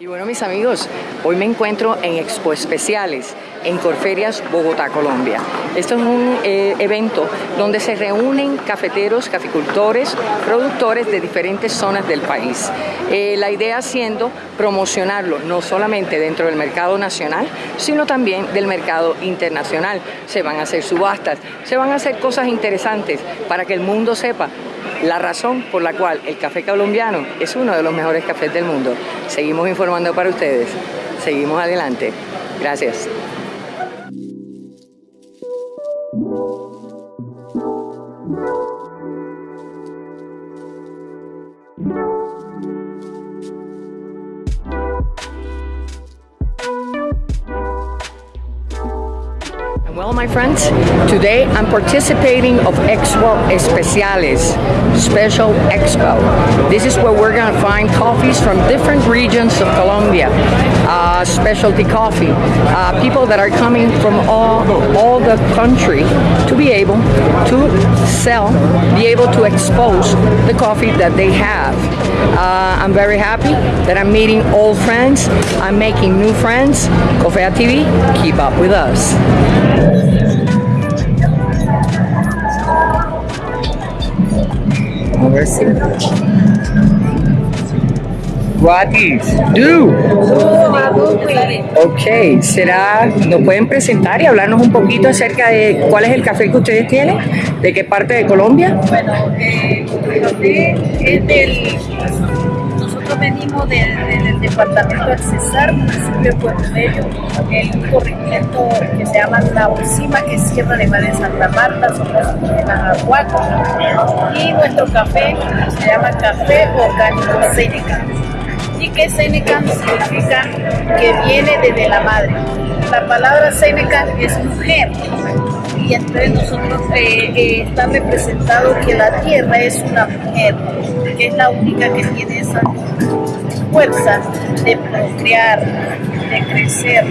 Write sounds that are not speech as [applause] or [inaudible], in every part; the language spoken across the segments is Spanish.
Y bueno mis amigos, hoy me encuentro en Expo Especiales en Corferias, Bogotá, Colombia. Esto es un eh, evento donde se reúnen cafeteros, caficultores, productores de diferentes zonas del país. Eh, la idea siendo promocionarlo no solamente dentro del mercado nacional, sino también del mercado internacional. Se van a hacer subastas, se van a hacer cosas interesantes para que el mundo sepa la razón por la cual el café colombiano es uno de los mejores cafés del mundo. Seguimos informando para ustedes. Seguimos adelante. Gracias. My friends, today I'm participating of Expo Especiales, Special Expo. This is where we're to find coffees from different regions of Colombia, uh, specialty coffee, uh, people that are coming from all, all the country to be able to sell, be able to expose the coffee that they have. Uh, I'm very happy that I'm meeting old friends, I'm making new friends. Cofea TV, keep up with us. A ver si. What do? Ok, será, ¿nos pueden presentar y hablarnos un poquito acerca de cuál es el café que ustedes tienen? ¿De qué parte de Colombia? Bueno, eh, el café es del nosotros venimos del, del departamento del Cesar, municipio de Puerto Bello, en un corregimiento que se llama La Bolsima, que es Sierra de Madre Santa Marta, somos de Najahuaco, y nuestro café se llama Café Orgánico Seneca. ¿Y que Seneca significa? Que viene desde la madre. La palabra Seneca es mujer, y entre nosotros eh, eh, está representado que la tierra es una mujer, que es la única que tiene esa fuerza de procrear, de crecer,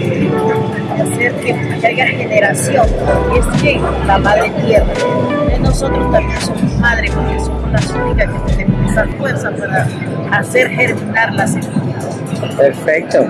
hacer que haya generación. Es que la madre tierra. Nosotros también somos madre porque somos las únicas que tenemos esa fuerza para hacer germinar la semilla. Perfecto.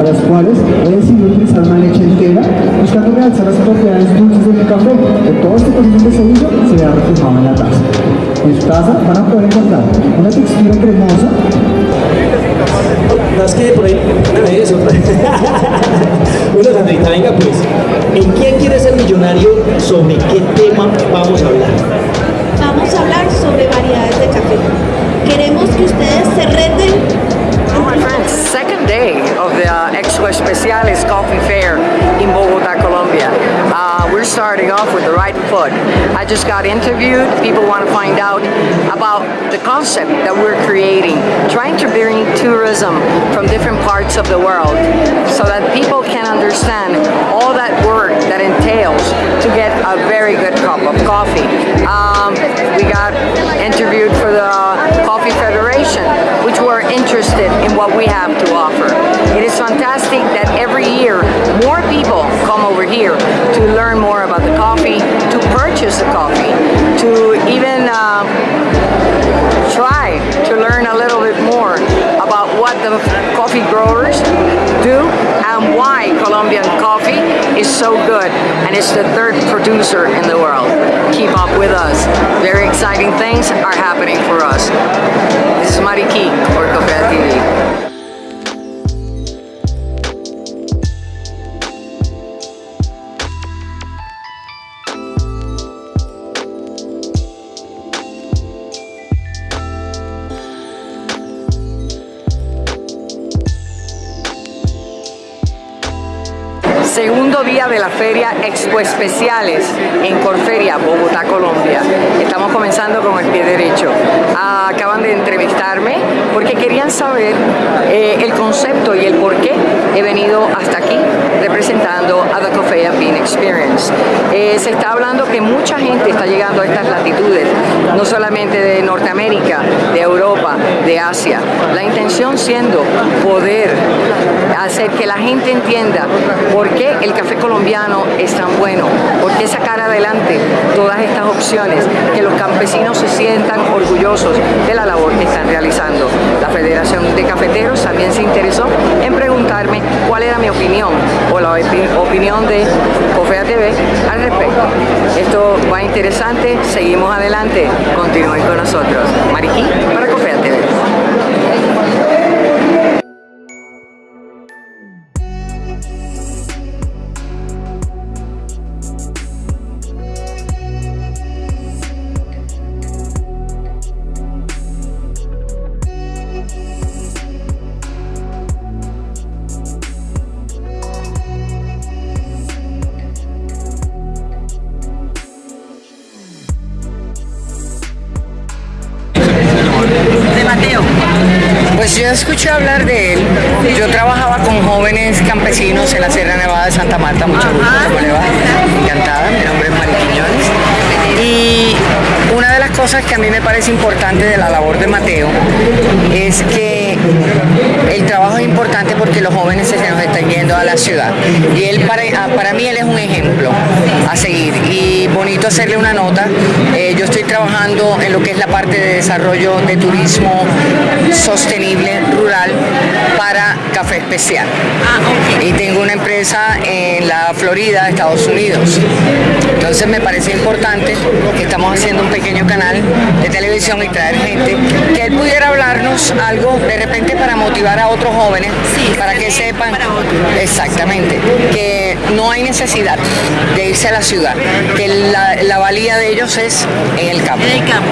A las cuales he decidido utilizar una leche entera, buscando realzar las propiedades dulces de mi café, que todo este proceso de seguido se vea reflejado en la taza. En su taza van a poder encontrar una textura cremosa, Más que por ahí, [laughs] una vez, otra vez. Bueno, Sandrita, venga pues. ¿En quién quiere ser millonario? ¿Sobre qué tema vamos a hablar? Vamos a hablar sobre variedades de café. Queremos que ustedes se reten Second day of the uh, Expo Especiales Coffee Fair in Bogota, Colombia. Uh, we're starting off with the right foot. I just got interviewed. People want to find out about the concept that we're creating, trying to bring tourism from different parts of the world so that people can understand all that work that entails to get a very good cup of coffee. Um, we got interviewed for the Coffee Federation, which were interested in what we have to offer. It is fantastic that every year more people come over here to learn more about the coffee, to purchase the coffee, to even uh, try to learn a little bit more about what the coffee growers do and why Colombian coffee is so good and it's the third producer in the world. Keep up with us. Very exciting things are happening for us. This is Mariki for Cofea TV. Segundo día de la feria Expo Especiales en Corferia, Bogotá, Colombia. Estamos comenzando con el pie derecho. Ah, acaban de entrevistarme porque querían saber eh, el concepto y el por qué he venido hasta aquí representando a The Cofea Bean Experience. Eh, se está hablando que mucha gente está llegando a estas latitudes, no solamente de Norteamérica, de Europa, de Asia. La intención siendo poder hacer que la gente entienda por qué el café colombiano es tan bueno, por qué sacar adelante todas estas opciones, que los campesinos se sientan orgullosos de la labor que están realizando. La Federación de Cafeteros también se interesó en preguntarme cuál era mi opinión o la opinión de Cofea TV al respecto. Esto va interesante, seguimos adelante, continúen con nosotros. Mariquí para Cofea yo escuché hablar de él. Yo trabajaba con jóvenes campesinos en la Sierra Nevada de Santa Marta. Mucho gusto, ¿cómo le va? Encantada, mi nombre es Mari Quiñones. Y una de las cosas que a mí me parece importante de la labor de Mateo es que el los jóvenes se nos están yendo a la ciudad. Y él, para, para mí, él es un ejemplo a seguir. Y bonito hacerle una nota. Eh, yo estoy trabajando en lo que es la parte de desarrollo de turismo sostenible rural para café especial. Y tengo una empresa en la Florida, Estados Unidos. Entonces me parece importante que estamos haciendo un pequeño canal de televisión y traer gente que él pudiera hablarnos algo de repente para motivar a otros jóvenes, para que sepan exactamente que no hay necesidad de irse a la ciudad, que la, la valía de ellos es en el campo. En el campo.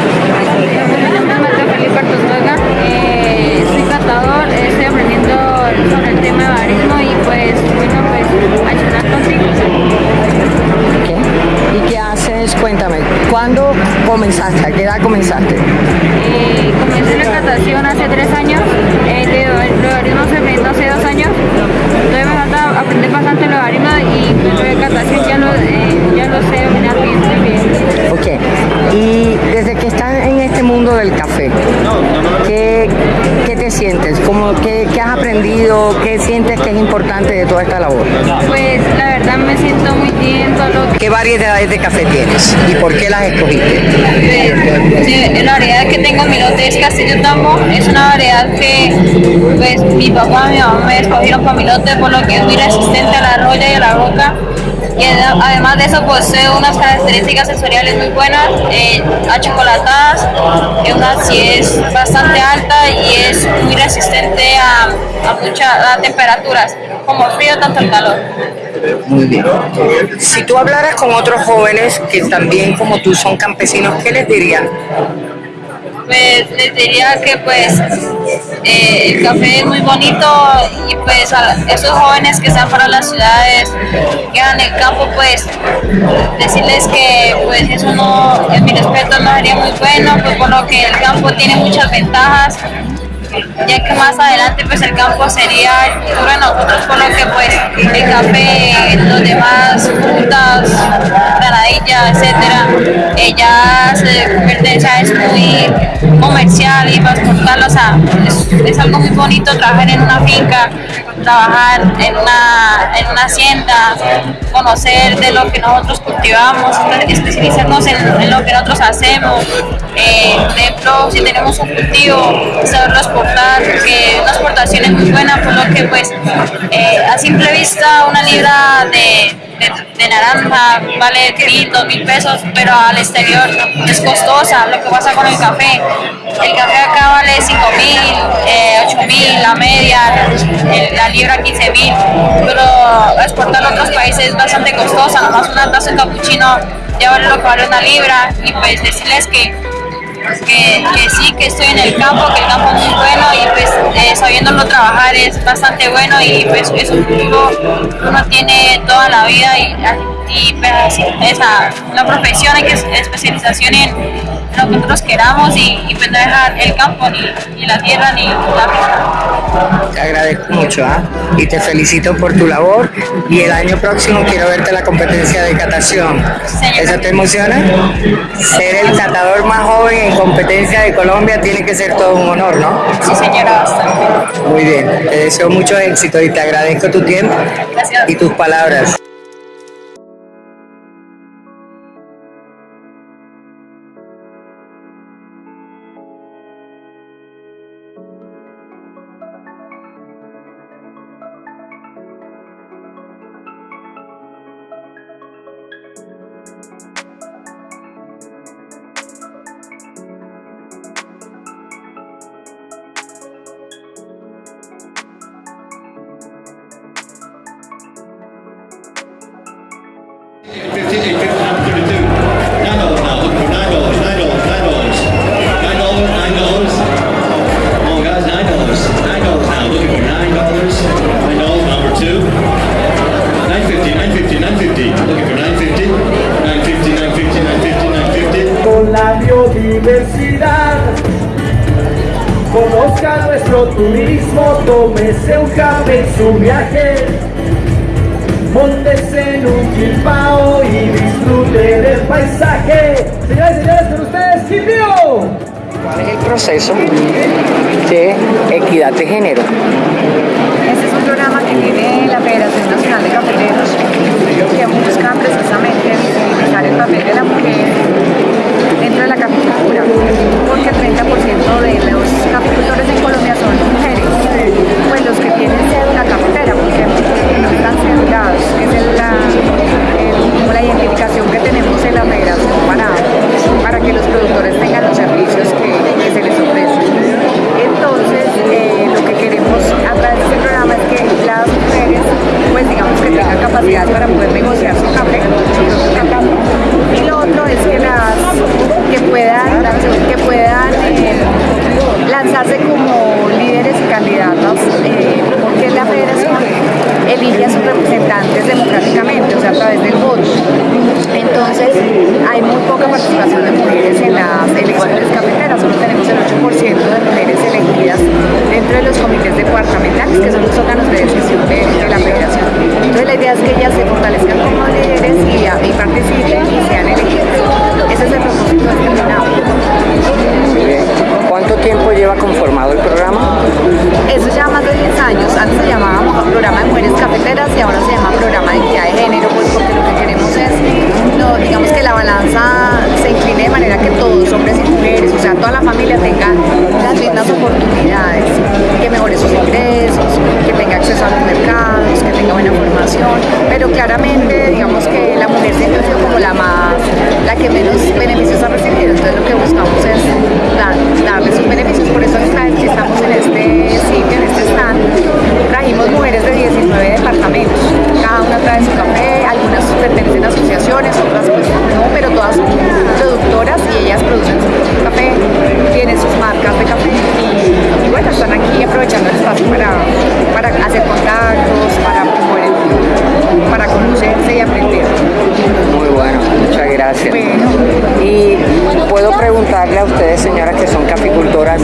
¿Y qué haces? Cuéntame, ¿cuándo comenzaste? ¿A qué edad comenzaste? Eh, comencé la natación hace tres años, eh, de lo de barismo estoy aprendiendo hace dos años, entonces me falta aprender bastante lo de barismo y pues, lo de natación ya lo, eh, ya lo sé dominar bien, bien. Ok, y desde que estás en este mundo del café, ¿qué, qué te sientes? ¿Cómo, qué, ¿Qué has aprendido? ¿Qué sientes que es importante de toda esta labor? Pues la verdad me siento muy bien todo lo que ¿Qué variedades de café tienes y por qué las escogiste? Sí, la variedad que tengo en mi lote es Castillo Tambo, es una variedad que pues mi papá y mi mamá me escogieron para mi lote por lo que es muy resistente a la roya y a la roca y ad- además de eso posee unas características sensoriales muy buenas, eh, achocolatadas, eh, una acidez bastante alta y es muy resistente a, a muchas temperaturas, como el frío tanto el calor. Muy bien. Si tú hablaras con otros jóvenes que también como tú son campesinos, ¿qué les dirías? pues les diría que pues eh, el café es muy bonito y pues a esos jóvenes que están para las ciudades, que en el campo, pues decirles que pues eso no, en mi respeto no sería muy bueno, pues por lo que el campo tiene muchas ventajas ya que más adelante pues el campo sería el futuro de nosotros por lo que pues el café, los demás frutas, granadillas, Colombia, etcétera, ella se convierte, es muy comercial y transportarlo, o sea, es, es, algo muy bonito trabajar en una finca, trabajar en una, en una hacienda, conocer de lo que nosotros cultivamos, especializarnos en, lo que nosotros hacemos. Eh, ejemplo, si tenemos un cultivo, saberlo exportar, que una exportación es muy buena, por lo que pues eh, a simple vista una libra de de, naranja vale mil, dos mil pesos, pero al exterior es costosa. Lo que pasa con el café, el café acá vale cinco mil, eh, ocho mil, la media, la libra 15 mil, pero exportarlo a otros países es bastante costosa. Nomás una taza de capuchino ya vale lo que vale una libra y pues decirles que que, sí, que estoy en el campo, que el campo es muy bueno y pues eh, sabiéndolo trabajar es bastante bueno y pues es un futuro que uno tiene toda la vida y, y pues, esa, la profesión, hay que especialización en lo que nosotros queramos y, y pues no dejar el campo ni, ni, la tierra ni la vida. Te agradezco mucho ¿ah? y te felicito por tu labor y el año próximo quiero verte la competencia de catación. ¿Eso te emociona? Ser el catador más joven en competencia de Colombia tiene que ser todo un honor, ¿no? Sí, señora, bastante. Muy bien, te deseo mucho éxito y te agradezco tu tiempo Gracias. y tus palabras. Con la biodiversidad. Conozca nuestro turismo, tómese un café en su viaje. Móntese en un quilpao y disfrute del paisaje. Señores y señores, con ustedes, Quilpío ¿Cuál es el proceso de equidad de género? Este es un programa que tiene la Federación Nacional de Cafeteros que busca precisamente visibilizar el papel de la mujer dentro de la caficultura, porque el 30% de los caficultores en Colombia son mujeres, pues los que tienen cédula cafetera, porque no están cedulados, departamentales, que son los órganos de decisión de, de la federación. Entonces, la idea es que ellas se fortalezcan como líderes y, y participen y sean elegidas. Ese es el propósito de este. Muy bien. ¿Cuánto tiempo lleva conformado el programa? Eso ya más de 10 años. Antes se llamaba Programa de Mujeres Cafeteras y ahora se llama Programa de Equidad de Género, pues porque lo que queremos es, no, digamos que la balanza se incline de manera que todos, hombres y mujeres, o sea, toda la familia tengan las mismas oportunidades, que mejore sus [laughs] Y puedo preguntarle a ustedes, señoras que son caficultoras,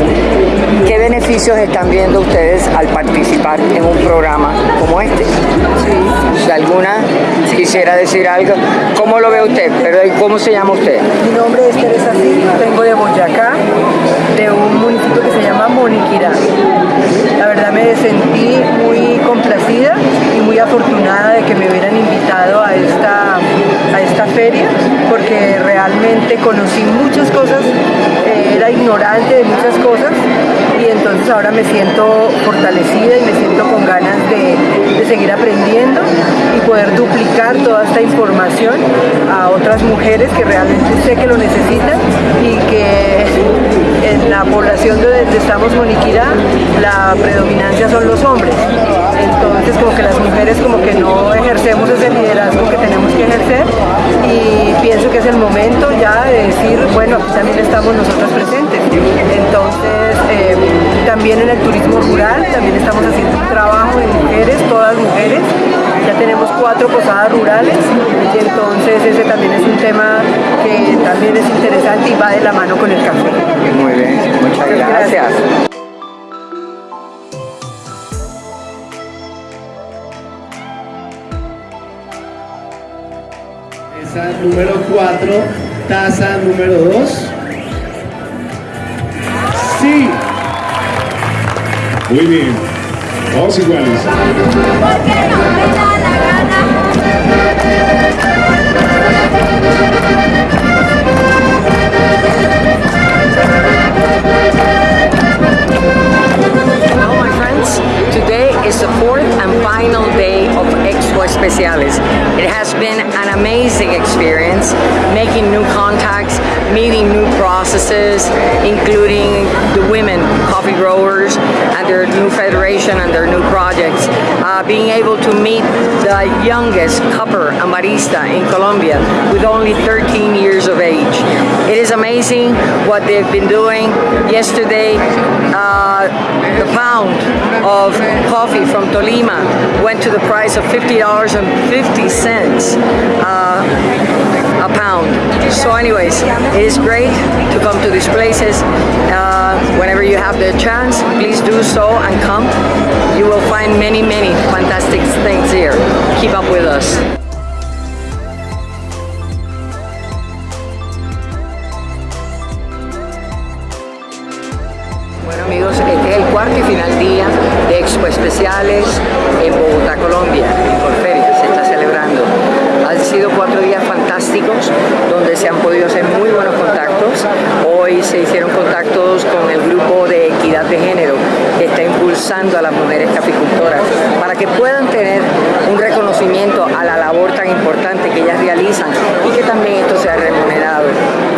¿qué beneficios están viendo ustedes al participar en un programa como este? Si alguna quisiera decir algo, ¿cómo lo ve usted? Pero ¿cómo se llama usted? Mi nombre es Teresa Silva, vengo de Boyacá, de un municipio que se llama Moniquirá. La verdad me sentí muy complacida y muy afortunada de que me hubieran invitado a esta, esta feria, porque realmente conocí muchas cosas, eh, era ignorante de muchas cosas y entonces ahora me siento fortalecida y me siento con ganas de, de seguir aprendiendo y poder duplicar toda esta información a otras mujeres que realmente sé que lo necesitan y que en la población donde estamos Moniquirá la predominancia son los hombres entonces como que las mujeres como que no ejercemos ese liderazgo que tenemos que ejercer y pienso que es el momento ya de decir bueno aquí también estamos nosotras presentes entonces eh, también en el turismo rural también estamos haciendo un trabajo de mujeres todas mujeres ya tenemos cuatro posadas rurales y entonces ese también es un tema que también es interesante y va de la mano con el café. Muy bien, muchas gracias. Taza número 4, taza número 2. Sí. Muy bien, todos iguales. Youngest cupper and barista in Colombia with only 13 years of age. It is amazing what they've been doing. Yesterday, uh, the pound of coffee from Tolima went to the price of $50.50 uh, a pound. So anyways, it is great to come to these places. Uh, whenever you have the chance, please do so and come. You will find many, many fantastic things here. Keep up with us. Bueno amigos, este es el cuarto y final día de Expo Especiales en Bogotá, Colombia, a las mujeres caficultoras para que puedan tener un reconocimiento a la labor tan importante que ellas realizan y que también esto sea remunerado.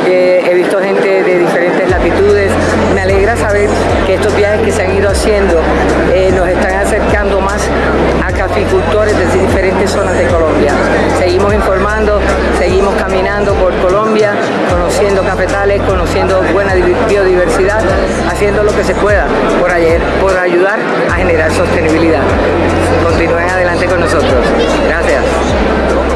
Eh, he visto gente de diferentes latitudes, me alegra saber que estos viajes que se han ido haciendo eh, nos están acercando más a caficultores de diferentes zonas de Colombia. Seguimos informando, seguimos caminando por Colombia, conociendo cafetales, conociendo buena biodiversidad, haciendo lo que se pueda por, ayer, por ayudar a generar sostenibilidad. Continúen adelante con nosotros. Gracias.